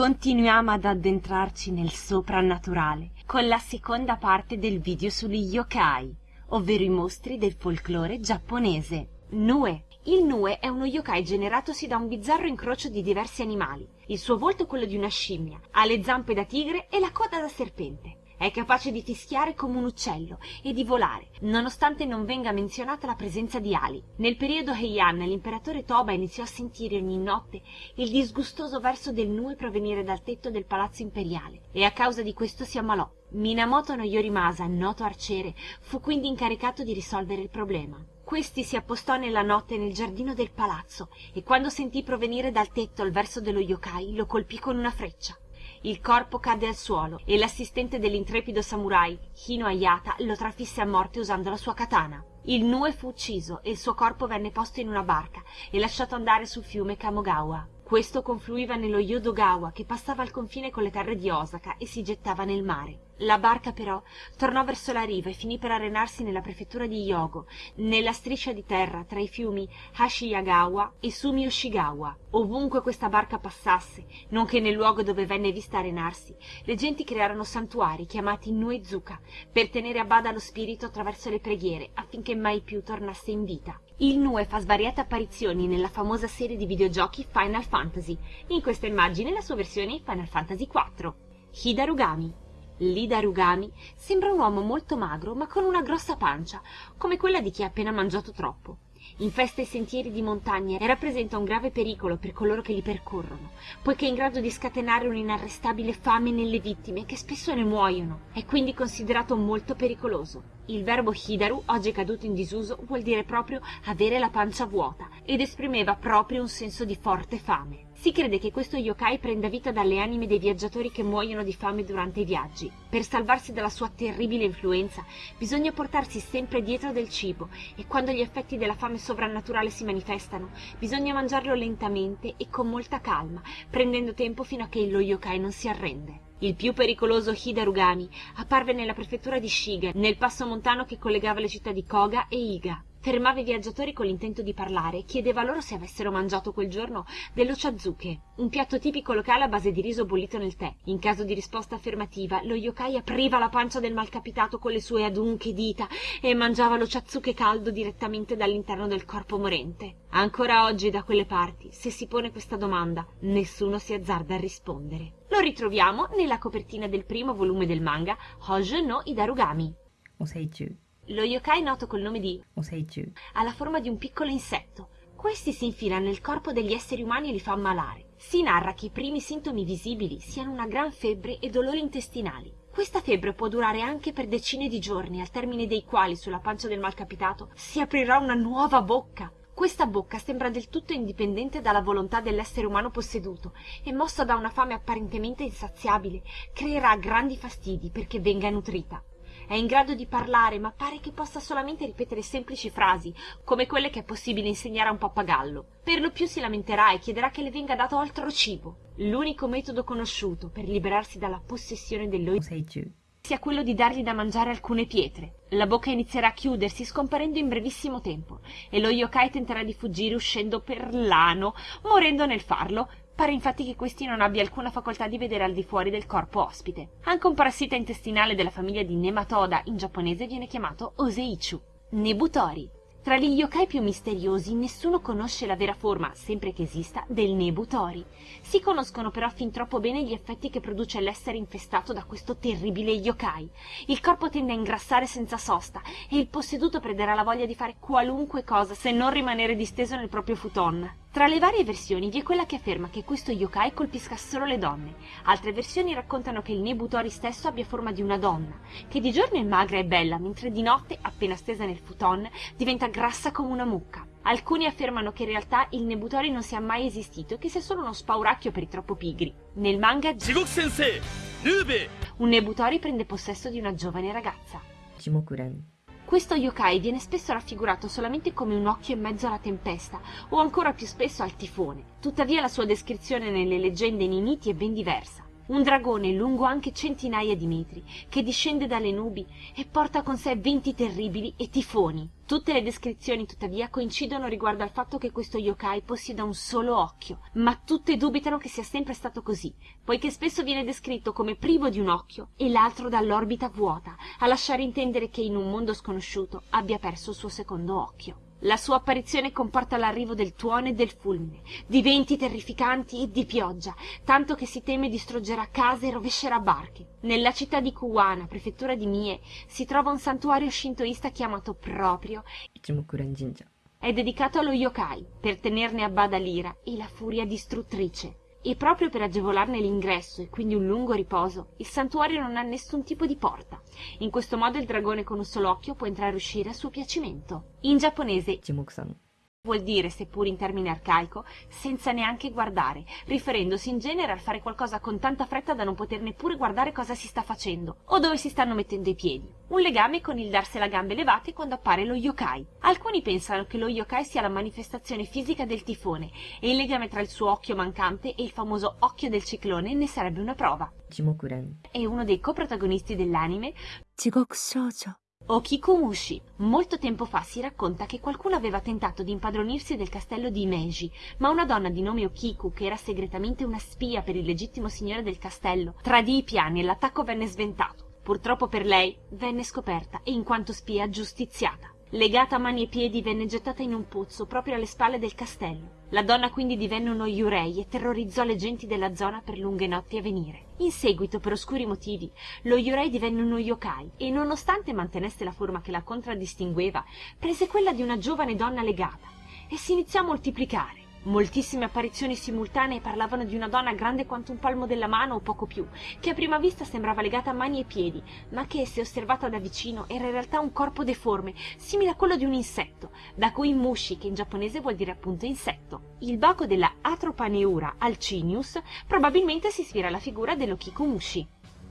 continuiamo ad addentrarci nel soprannaturale con la seconda parte del video sugli yokai, ovvero i mostri del folklore giapponese. Nue. Il Nue è uno yokai generatosi da un bizzarro incrocio di diversi animali. Il suo volto è quello di una scimmia, ha le zampe da tigre e la coda da serpente. È capace di fischiare come un uccello e di volare, nonostante non venga menzionata la presenza di ali. Nel periodo Heian l'imperatore Toba iniziò a sentire ogni notte il disgustoso verso del nue provenire dal tetto del palazzo imperiale e a causa di questo si ammalò. Minamoto no Yorimasa, noto arciere, fu quindi incaricato di risolvere il problema. Questi si appostò nella notte nel giardino del palazzo e quando sentì provenire dal tetto il verso dello yokai lo colpì con una freccia il corpo cadde al suolo e l'assistente dell'intrepido samurai hino ayata lo trafisse a morte usando la sua katana. Il nue fu ucciso e il suo corpo venne posto in una barca e lasciato andare sul fiume kamogawa questo confluiva nello yodogawa che passava al confine con le terre di osaka e si gettava nel mare la barca però tornò verso la riva e finì per arenarsi nella prefettura di Hyogo, nella striscia di terra tra i fiumi Hashiyagawa e Sumiyoshigawa. Ovunque questa barca passasse, nonché nel luogo dove venne vista arenarsi, le genti crearono santuari chiamati Nuezuka per tenere a bada lo spirito attraverso le preghiere affinché mai più tornasse in vita. Il Nue fa svariate apparizioni nella famosa serie di videogiochi Final Fantasy, in questa immagine la sua versione Final Fantasy IV. Hidarugami Lida Rugami sembra un uomo molto magro ma con una grossa pancia, come quella di chi ha appena mangiato troppo. Infesta i sentieri di montagna e rappresenta un grave pericolo per coloro che li percorrono, poiché è in grado di scatenare un'inarrestabile fame nelle vittime che spesso ne muoiono. È quindi considerato molto pericoloso. Il verbo hidaru, oggi caduto in disuso, vuol dire proprio avere la pancia vuota ed esprimeva proprio un senso di forte fame. Si crede che questo yokai prenda vita dalle anime dei viaggiatori che muoiono di fame durante i viaggi. Per salvarsi dalla sua terribile influenza bisogna portarsi sempre dietro del cibo e quando gli effetti della fame sovrannaturale si manifestano bisogna mangiarlo lentamente e con molta calma, prendendo tempo fino a che lo yokai non si arrende. Il più pericoloso Hidarugami apparve nella prefettura di Shiga, nel passo montano che collegava le città di Koga e Iga fermava i viaggiatori con l'intento di parlare. E chiedeva loro se avessero mangiato quel giorno dello chazuke un piatto tipico locale a base di riso bollito nel tè. In caso di risposta affermativa lo yokai apriva la pancia del malcapitato con le sue adunche dita e mangiava lo chazuke caldo direttamente dall'interno del corpo morente. Ancora oggi da quelle parti se si pone questa domanda nessuno si azzarda a rispondere. Lo ritroviamo nella copertina del primo volume del manga Hojo no Idarugami lo yokai noto col nome di Oseichu ha la forma di un piccolo insetto. Questi si infila nel corpo degli esseri umani e li fa ammalare. Si narra che i primi sintomi visibili siano una gran febbre e dolori intestinali. Questa febbre può durare anche per decine di giorni, al termine dei quali sulla pancia del malcapitato si aprirà una nuova bocca. Questa bocca sembra del tutto indipendente dalla volontà dell'essere umano posseduto e mossa da una fame apparentemente insaziabile, creerà grandi fastidi perché venga nutrita è in grado di parlare ma pare che possa solamente ripetere semplici frasi come quelle che è possibile insegnare a un pappagallo. Per lo più si lamenterà e chiederà che le venga dato altro cibo. L'unico metodo conosciuto per liberarsi dalla possessione dell'oiseiju sia quello di dargli da mangiare alcune pietre. La bocca inizierà a chiudersi scomparendo in brevissimo tempo e lo yokai tenterà di fuggire uscendo per l'ano morendo nel farlo Pare infatti che questi non abbia alcuna facoltà di vedere al di fuori del corpo ospite. Anche un parassita intestinale della famiglia di Nematoda in giapponese viene chiamato Oseichu. Nebutori. Tra gli yokai più misteriosi nessuno conosce la vera forma, sempre che esista, del Nebutori. Si conoscono però fin troppo bene gli effetti che produce l'essere infestato da questo terribile yokai. Il corpo tende a ingrassare senza sosta e il posseduto perderà la voglia di fare qualunque cosa se non rimanere disteso nel proprio futon. Tra le varie versioni vi è quella che afferma che questo yokai colpisca solo le donne. Altre versioni raccontano che il Nebutori stesso abbia forma di una donna, che di giorno è magra e bella, mentre di notte, appena stesa nel futon, diventa grassa come una mucca. Alcuni affermano che in realtà il Nebutori non sia mai esistito e che sia solo uno spauracchio per i troppo pigri. Nel manga un Nebutori prende possesso di una giovane ragazza. Questo yokai viene spesso raffigurato solamente come un occhio in mezzo alla tempesta o ancora più spesso al tifone. Tuttavia la sua descrizione nelle leggende e nei miti è ben diversa. Un dragone lungo anche centinaia di metri, che discende dalle nubi e porta con sé venti terribili e tifoni. Tutte le descrizioni, tuttavia, coincidono riguardo al fatto che questo yokai possieda un solo occhio, ma tutte dubitano che sia sempre stato così, poiché spesso viene descritto come privo di un occhio e l'altro dall'orbita vuota, a lasciare intendere che in un mondo sconosciuto abbia perso il suo secondo occhio. La sua apparizione comporta l'arrivo del tuono e del fulmine, di venti terrificanti e di pioggia, tanto che si teme distruggerà case e rovescerà barche. Nella città di Kuwana, prefettura di Mie, si trova un santuario shintoista chiamato proprio Ichimokuren Jinja. è dedicato allo yokai, per tenerne a bada l'ira e la furia distruttrice. E proprio per agevolarne l'ingresso e quindi un lungo riposo, il santuario non ha nessun tipo di porta. In questo modo il dragone con un solo occhio può entrare e uscire a suo piacimento. In giapponese Ichimoku-san. Vuol dire, seppur in termine arcaico, senza neanche guardare, riferendosi in genere al fare qualcosa con tanta fretta da non poter neppure guardare cosa si sta facendo o dove si stanno mettendo i piedi. Un legame con il darsela a gambe levate quando appare lo yokai. Alcuni pensano che lo yokai sia la manifestazione fisica del tifone e il legame tra il suo occhio mancante e il famoso occhio del ciclone ne sarebbe una prova. Ichimokuren. È uno dei coprotagonisti dell'anime 地獄少女 Okikumushi. Molto tempo fa si racconta che qualcuno aveva tentato di impadronirsi del castello di Meiji, ma una donna di nome Okiku, che era segretamente una spia per il legittimo signore del castello, tradì i piani e l'attacco venne sventato. Purtroppo per lei venne scoperta e in quanto spia giustiziata. Legata a mani e piedi venne gettata in un pozzo proprio alle spalle del castello. La donna quindi divenne uno Yurei e terrorizzò le genti della zona per lunghe notti a venire. In seguito, per oscuri motivi, lo Yurei divenne uno yokai e, nonostante mantenesse la forma che la contraddistingueva, prese quella di una giovane donna legata e si iniziò a moltiplicare. Moltissime apparizioni simultanee parlavano di una donna grande quanto un palmo della mano o poco più, che a prima vista sembrava legata a mani e piedi, ma che, se osservata da vicino, era in realtà un corpo deforme, simile a quello di un insetto, da cui mushi, che in giapponese vuol dire appunto insetto. Il baco della Atropaneura alcinius probabilmente si ispira alla figura dell'Okikumushi.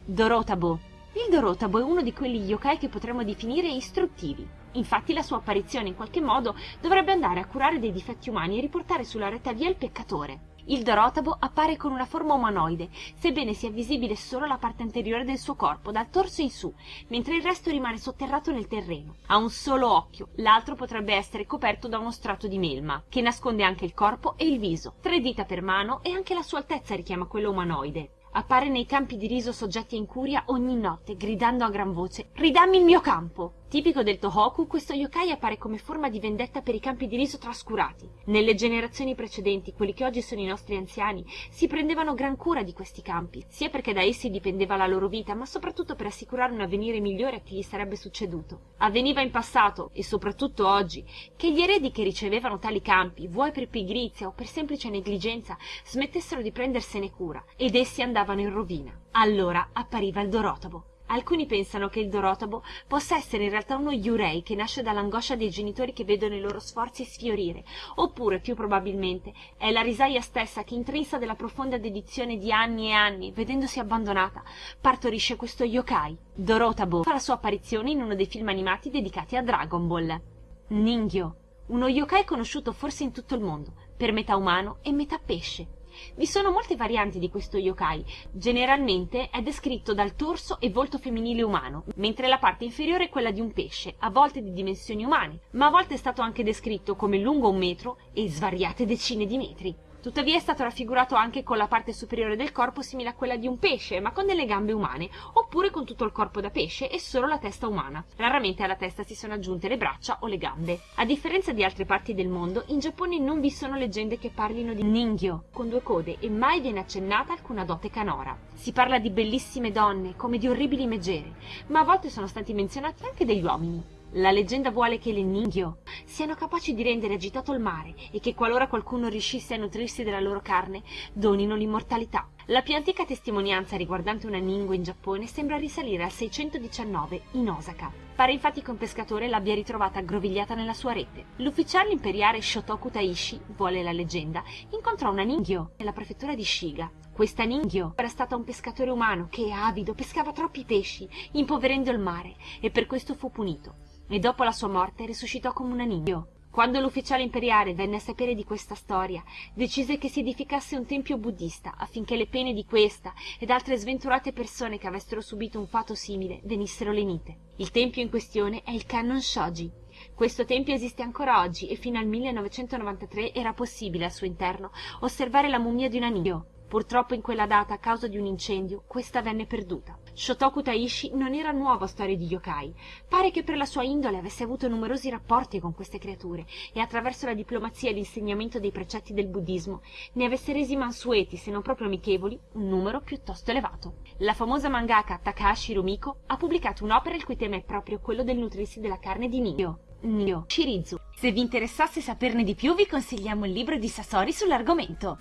Dorotabo. Il Dorotabo è uno di quegli yokai che potremmo definire istruttivi. Infatti la sua apparizione in qualche modo dovrebbe andare a curare dei difetti umani e riportare sulla retta via il peccatore. Il Dorotabo appare con una forma umanoide, sebbene sia visibile solo la parte anteriore del suo corpo, dal torso in su, mentre il resto rimane sotterrato nel terreno. Ha un solo occhio, l'altro potrebbe essere coperto da uno strato di melma, che nasconde anche il corpo e il viso. Tre dita per mano e anche la sua altezza richiama quello umanoide. Appare nei campi di riso soggetti a incuria ogni notte, gridando a gran voce Ridammi il mio campo! Tipico del Tohoku, questo yokai appare come forma di vendetta per i campi di riso trascurati. Nelle generazioni precedenti, quelli che oggi sono i nostri anziani, si prendevano gran cura di questi campi, sia perché da essi dipendeva la loro vita, ma soprattutto per assicurare un avvenire migliore a chi gli sarebbe succeduto. Avveniva in passato, e soprattutto oggi, che gli eredi che ricevevano tali campi, vuoi per pigrizia o per semplice negligenza, smettessero di prendersene cura, ed essi andavano in rovina. Allora appariva il Dorotabo. Alcuni pensano che il Dorotabo possa essere in realtà uno Yurei che nasce dall'angoscia dei genitori che vedono i loro sforzi sfiorire, oppure, più probabilmente, è la risaia stessa che, intrinsa della profonda dedizione di anni e anni, vedendosi abbandonata, partorisce questo yokai. Dorotabo fa la sua apparizione in uno dei film animati dedicati a Dragon Ball. Ningyo, uno yokai conosciuto forse in tutto il mondo, per metà umano e metà pesce. Vi sono molte varianti di questo yokai. Generalmente è descritto dal torso e volto femminile umano, mentre la parte inferiore è quella di un pesce, a volte di dimensioni umane, ma a volte è stato anche descritto come lungo un metro e svariate decine di metri. Tuttavia è stato raffigurato anche con la parte superiore del corpo simile a quella di un pesce, ma con delle gambe umane, oppure con tutto il corpo da pesce e solo la testa umana. Raramente alla testa si sono aggiunte le braccia o le gambe. A differenza di altre parti del mondo, in Giappone non vi sono leggende che parlino di Ningyo, con due code, e mai viene accennata alcuna dote canora. Si parla di bellissime donne, come di orribili megere, ma a volte sono stati menzionati anche degli uomini. La leggenda vuole che le Ningyo siano capaci di rendere agitato il mare e che qualora qualcuno riuscisse a nutrirsi della loro carne, donino l'immortalità. La più antica testimonianza riguardante una Ningyo in Giappone sembra risalire al 619 in Osaka. Pare infatti che un pescatore l'abbia ritrovata aggrovigliata nella sua rete. L'ufficiale imperiale Shotoku Taishi, vuole la leggenda, incontrò una Ningyo nella prefettura di Shiga. Questa Ningyo era stata un pescatore umano che, avido, pescava troppi pesci, impoverendo il mare, e per questo fu punito e dopo la sua morte risuscitò come una Ningyo. Quando l'ufficiale imperiale venne a sapere di questa storia, decise che si edificasse un tempio buddista affinché le pene di questa ed altre sventurate persone che avessero subito un fato simile venissero lenite. Il tempio in questione è il Kannon Shoji. Questo tempio esiste ancora oggi e fino al 1993 era possibile al suo interno osservare la mummia di un anio. Purtroppo in quella data, a causa di un incendio, questa venne perduta. Shotoku Taishi non era nuovo a storie di yokai. Pare che per la sua indole avesse avuto numerosi rapporti con queste creature e attraverso la diplomazia e l'insegnamento dei precetti del buddismo ne avesse resi mansueti, se non proprio amichevoli, un numero piuttosto elevato. La famosa mangaka Takahashi Rumiko ha pubblicato un'opera il cui tema è proprio quello del nutrirsi della carne di Nio. Nio Shirizu. Se vi interessasse saperne di più vi consigliamo il libro di Sasori sull'argomento.